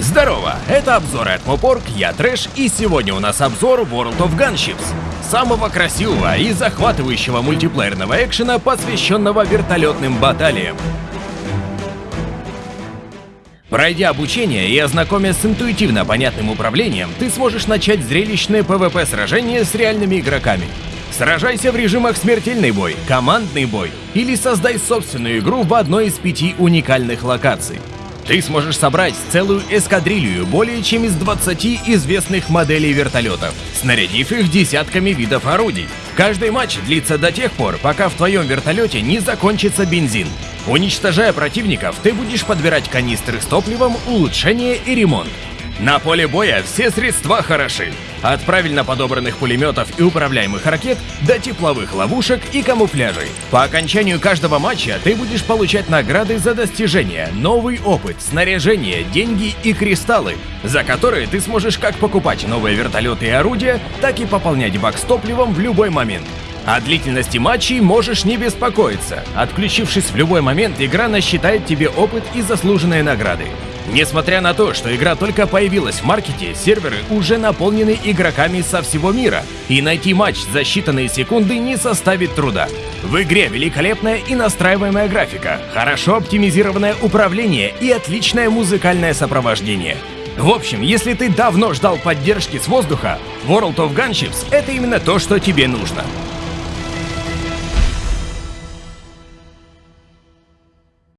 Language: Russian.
Здорово, это обзоры от Мопорг, я Трэш, и сегодня у нас обзор World of Gunships, самого красивого и захватывающего мультиплеерного экшена, посвященного вертолетным баталиям. Пройдя обучение и ознакомясь с интуитивно понятным управлением, ты сможешь начать зрелищное PvP-сражение с реальными игроками. Сражайся в режимах смертельный бой, командный бой или создай собственную игру в одной из пяти уникальных локаций. Ты сможешь собрать целую эскадрилью более чем из 20 известных моделей вертолетов, снарядив их десятками видов орудий. Каждый матч длится до тех пор, пока в твоем вертолете не закончится бензин. Уничтожая противников, ты будешь подбирать канистры с топливом, улучшение и ремонт. На поле боя все средства хороши. От правильно подобранных пулеметов и управляемых ракет до тепловых ловушек и камуфляжей. По окончанию каждого матча ты будешь получать награды за достижения, новый опыт, снаряжение, деньги и кристаллы, за которые ты сможешь как покупать новые вертолеты и орудия, так и пополнять бак с топливом в любой момент. О длительности матчей можешь не беспокоиться. Отключившись в любой момент, игра насчитает тебе опыт и заслуженные награды. Несмотря на то, что игра только появилась в маркете, серверы уже наполнены игроками со всего мира, и найти матч за считанные секунды не составит труда. В игре великолепная и настраиваемая графика, хорошо оптимизированное управление и отличное музыкальное сопровождение. В общем, если ты давно ждал поддержки с воздуха, World of Gunships — это именно то, что тебе нужно.